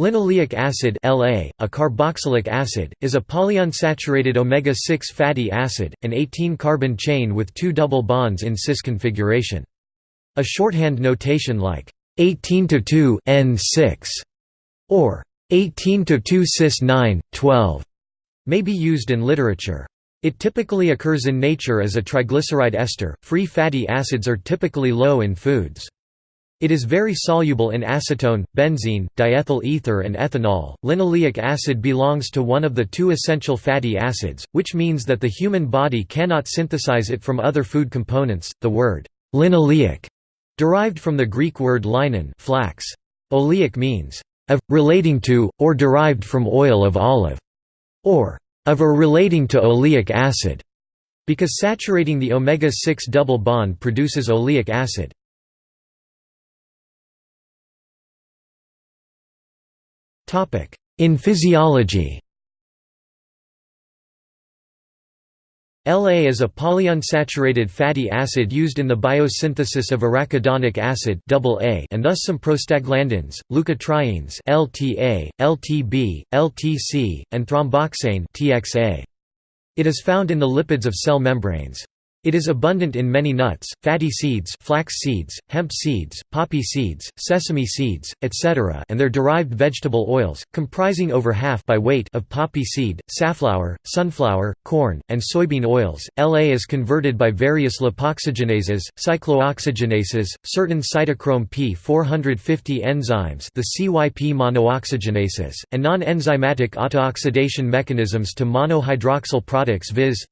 Linoleic acid LA, a carboxylic acid, is a polyunsaturated omega-6 fatty acid, an 18-carbon chain with two double bonds in cis configuration. A shorthand notation like 18 to 2 N6 or 18 to 2 cis 9 12 may be used in literature. It typically occurs in nature as a triglyceride ester. Free fatty acids are typically low in foods. It is very soluble in acetone, benzene, diethyl ether and ethanol. Linoleic acid belongs to one of the two essential fatty acids, which means that the human body cannot synthesize it from other food components. The word linoleic derived from the Greek word linon, flax. Oleic means of relating to or derived from oil of olive or of or relating to oleic acid because saturating the omega-6 double bond produces oleic acid. In physiology LA is a polyunsaturated fatty acid used in the biosynthesis of arachidonic acid and thus some prostaglandins, leukotrienes LTA, LTB, LTC, and thromboxane TXA. It is found in the lipids of cell membranes. It is abundant in many nuts, fatty seeds flax seeds, hemp seeds, poppy seeds, sesame seeds, etc. and their derived vegetable oils, comprising over half by weight of poppy seed, safflower, sunflower, corn, and soybean oils. La is converted by various lipoxygenases, cyclooxygenases, certain cytochrome P450 enzymes the CYP monooxygenases, and non-enzymatic autooxidation mechanisms to monohydroxyl products viz.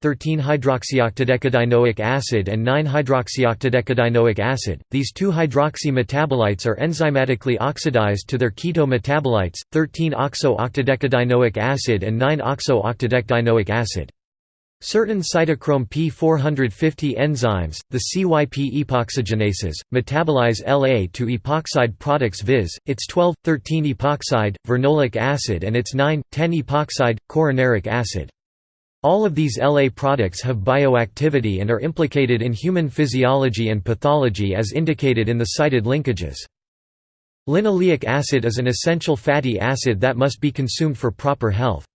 13-hydroxyoctadecadienoic acid and 9-hydroxyoctadecadienoic acid. These two hydroxy metabolites are enzymatically oxidized to their keto metabolites, 13-oxo-octadecadienoic acid and 9-oxo-octadecadienoic acid. Certain cytochrome P450 enzymes, the CYP epoxygenases, metabolize La to epoxide products viz., its 12,13-epoxide, vernolic acid and its 9,10-epoxide, coronaric acid. All of these LA products have bioactivity and are implicated in human physiology and pathology as indicated in the cited linkages. Linoleic acid is an essential fatty acid that must be consumed for proper health.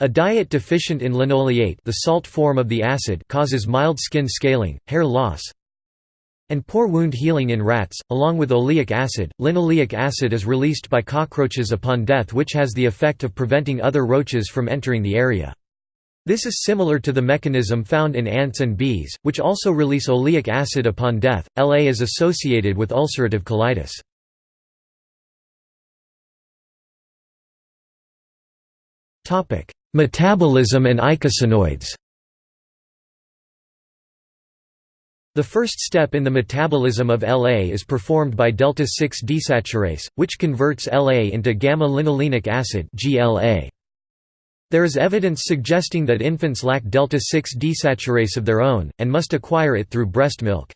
A diet deficient in linoleate the salt form of the acid causes mild skin scaling, hair loss, and poor wound healing in rats. Along with oleic acid, linoleic acid is released by cockroaches upon death which has the effect of preventing other roaches from entering the area. This is similar to the mechanism found in ants and bees, which also release oleic acid upon death. La is associated with ulcerative colitis. Topic: Metabolism and eicosanoids. The first step in the metabolism of La is performed by delta-6 desaturase, which converts La into gamma-linolenic acid (GLA). There is evidence suggesting that infants lack delta-6 desaturase of their own, and must acquire it through breast milk.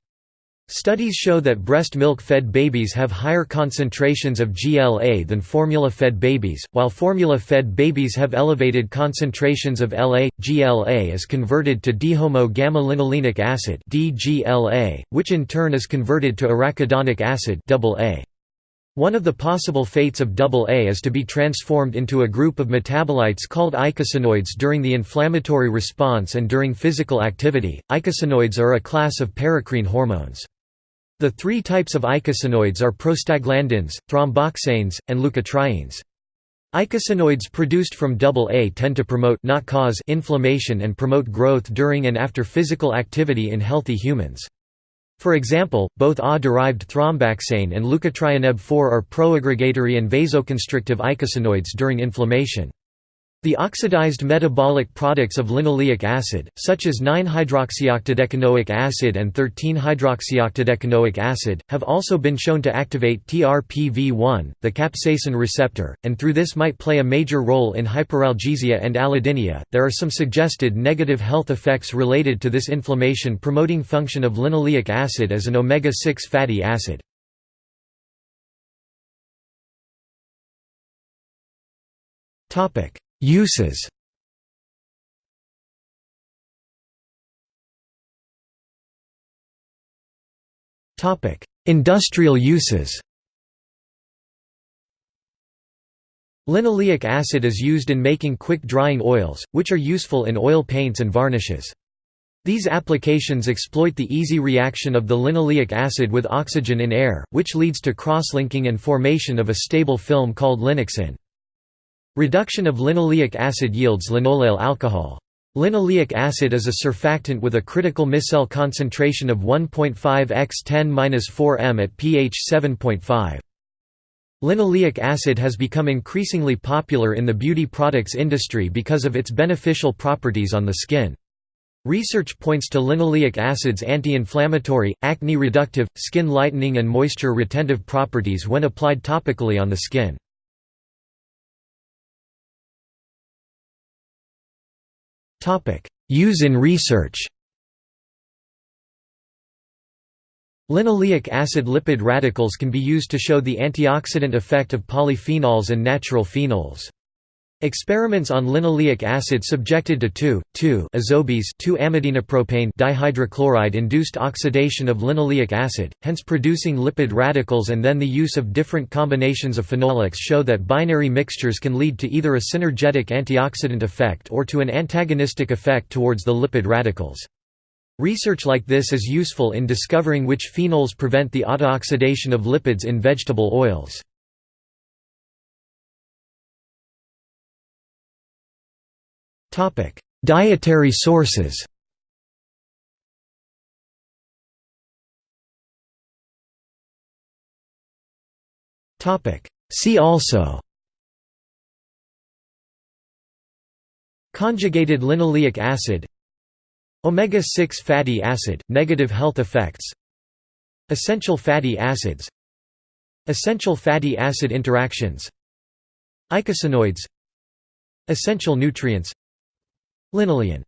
Studies show that breast milk-fed babies have higher concentrations of GLA than formula-fed babies, while formula-fed babies have elevated concentrations of LA. GLA is converted to dihomo-gamma-linolenic acid (DGLA), which in turn is converted to arachidonic acid AA. One of the possible fates of AA is to be transformed into a group of metabolites called eicosanoids during the inflammatory response and during physical activity. Eicosanoids are a class of paracrine hormones. The three types of eicosanoids are prostaglandins, thromboxanes, and leukotrienes. Eicosanoids produced from AA tend to promote not cause inflammation and promote growth during and after physical activity in healthy humans. For example, both A-derived thromboxane and leukotriene B4 are proaggregatory and vasoconstrictive eicosanoids during inflammation. The oxidized metabolic products of linoleic acid, such as 9-hydroxyoctadecanoic acid and 13-hydroxyoctadecanoic acid, have also been shown to activate TRPV1, the capsaicin receptor, and through this might play a major role in hyperalgesia and allodynia. There are some suggested negative health effects related to this inflammation promoting function of linoleic acid as an omega-6 fatty acid. Topic Uses Industrial uses Linoleic acid is used in making quick-drying oils, which are useful in oil paints and varnishes. These applications exploit the easy reaction of the linoleic acid with oxygen in air, which leads to cross-linking and formation of a stable film called linoxin. Reduction of linoleic acid yields linoleyl alcohol. Linoleic acid is a surfactant with a critical micelle concentration of 1.5 x 10-4 m at pH 7.5. Linoleic acid has become increasingly popular in the beauty products industry because of its beneficial properties on the skin. Research points to linoleic acid's anti-inflammatory, acne-reductive, skin lightening and moisture-retentive properties when applied topically on the skin. Use in research Linoleic acid lipid radicals can be used to show the antioxidant effect of polyphenols and natural phenols. Experiments on linoleic acid subjected to 2,2-azobis 2-amidinopropane dihydrochloride induced oxidation of linoleic acid, hence producing lipid radicals and then the use of different combinations of phenolics show that binary mixtures can lead to either a synergetic antioxidant effect or to an antagonistic effect towards the lipid radicals. Research like this is useful in discovering which phenols prevent the autooxidation of lipids in vegetable oils. Dietary sources See also Conjugated linoleic acid Omega-6 fatty acid, negative health effects Essential fatty acids Essential fatty acid interactions Eicosanoids Essential nutrients Linolein